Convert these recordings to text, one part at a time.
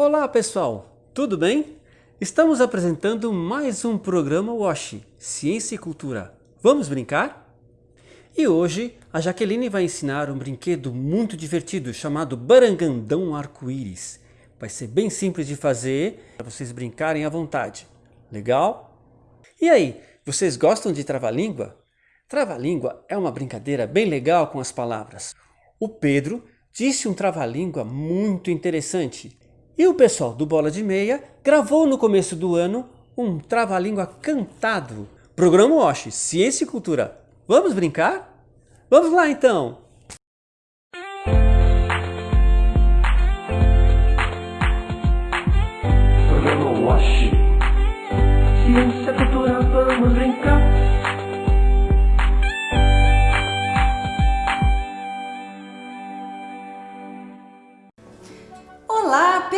Olá pessoal, tudo bem? Estamos apresentando mais um programa WASH, Ciência e Cultura. Vamos brincar? E hoje a Jaqueline vai ensinar um brinquedo muito divertido chamado Barangandão Arco-Íris. Vai ser bem simples de fazer, para vocês brincarem à vontade. Legal? E aí, vocês gostam de trava-língua? Trava-língua é uma brincadeira bem legal com as palavras. O Pedro disse um trava-língua muito interessante e o pessoal do Bola de Meia gravou no começo do ano um trava-língua cantado. Programa Osh, Ciência e Cultura. Vamos brincar? Vamos lá então! Programa Wash Ciência, cultura, vamos brincar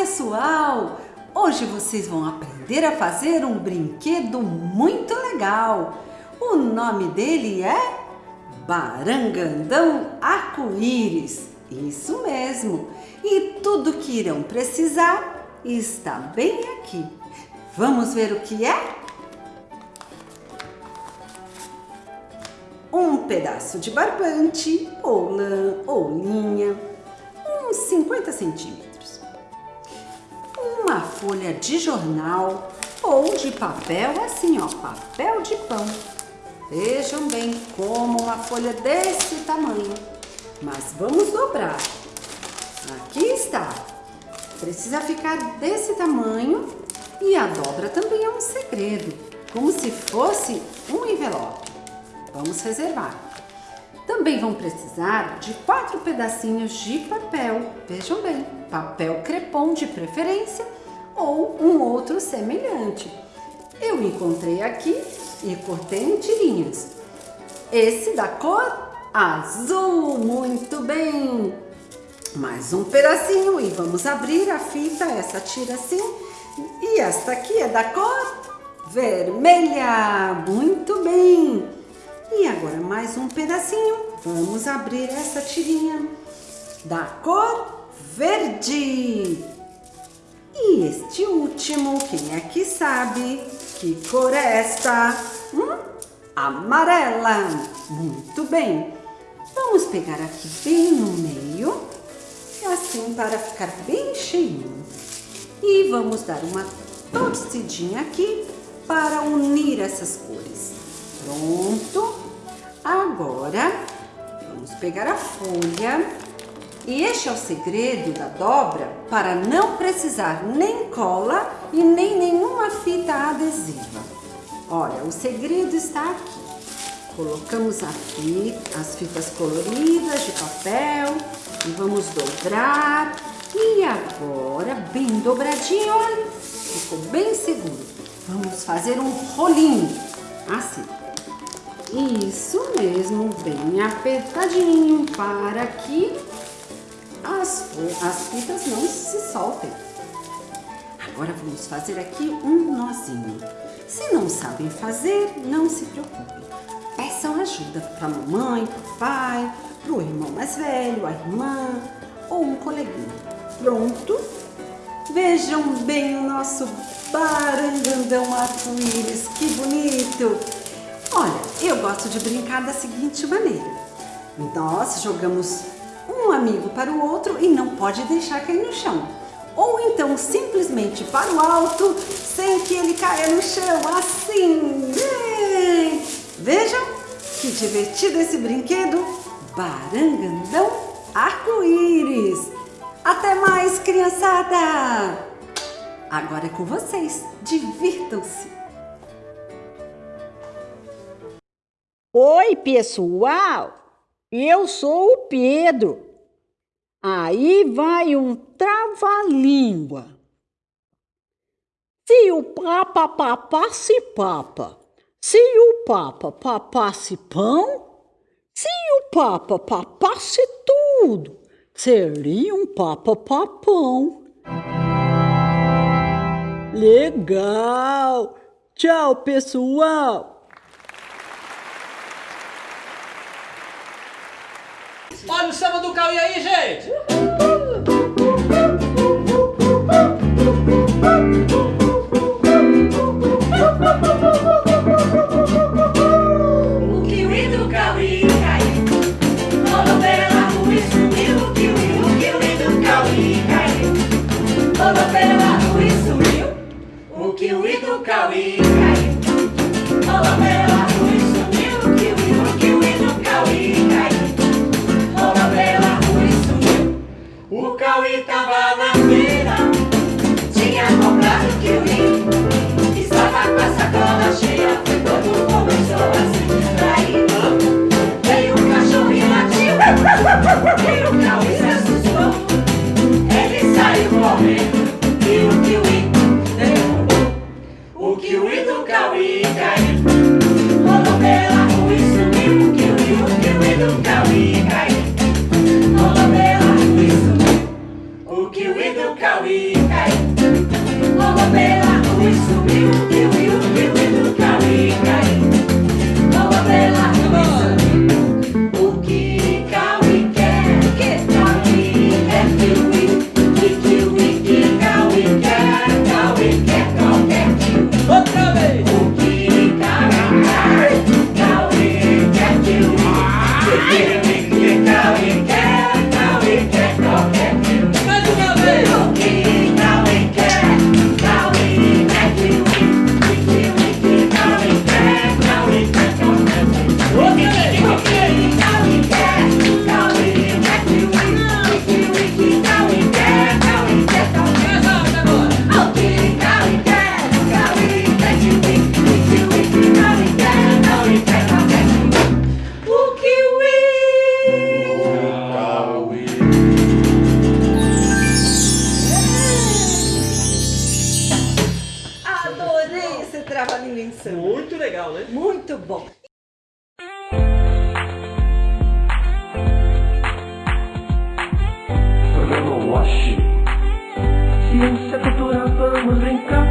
pessoal! Hoje vocês vão aprender a fazer um brinquedo muito legal. O nome dele é Barangandão Arco-Íris. Isso mesmo! E tudo que irão precisar está bem aqui. Vamos ver o que é? Um pedaço de barbante, ou lã, ou linha, uns 50 centímetros folha de jornal ou de papel, assim ó, papel de pão. Vejam bem como uma folha desse tamanho. Mas vamos dobrar. Aqui está. Precisa ficar desse tamanho e a dobra também é um segredo, como se fosse um envelope. Vamos reservar. Também vão precisar de quatro pedacinhos de papel, vejam bem, papel crepom de preferência ou um outro semelhante. Eu encontrei aqui e cortei em tirinhas. Esse da cor azul, muito bem! Mais um pedacinho e vamos abrir a fita, essa tira assim. E esta aqui é da cor vermelha, muito bem! E agora mais um pedacinho, vamos abrir essa tirinha da cor verde. E este último, quem é que sabe? Que cor é esta? Hum? Amarela. Muito bem. Vamos pegar aqui bem no meio, assim para ficar bem cheinho. E vamos dar uma torcidinha aqui para unir essas cores. Pronto. Agora, vamos pegar a folha e este é o segredo da dobra para não precisar nem cola e nem nenhuma fita adesiva. Olha, o segredo está aqui. Colocamos fita, as fitas coloridas de papel e vamos dobrar. E agora, bem dobradinho, olha, ficou bem seguro. Vamos fazer um rolinho, assim. Isso mesmo, bem apertadinho para que as, as fitas não se soltem. Agora vamos fazer aqui um nozinho. Se não sabem fazer, não se preocupem. Peçam ajuda para a mamãe, para o pai, para o irmão mais velho, a irmã ou um coleguinha. Pronto? Vejam bem o nosso barangandão arco-íris, que bonito! Olha, eu gosto de brincar da seguinte maneira. Nós jogamos amigo para o outro e não pode deixar cair no chão. Ou então simplesmente para o alto, sem que ele caia no chão, assim. Vejam que divertido esse brinquedo, Barangandão Arco-Íris. Até mais, criançada! Agora é com vocês, divirtam-se! Oi, pessoal! Eu sou o Pedro. Aí vai um trava-língua. Se o papa papasse papa, se o papa papasse pão, se o papa papasse tudo, seria um papa papão. Legal! Tchau, pessoal! Olha o samba do Cauê aí, gente! legal, né? Muito bom. Programa Wash. Ciência, cultura, vamos brincar.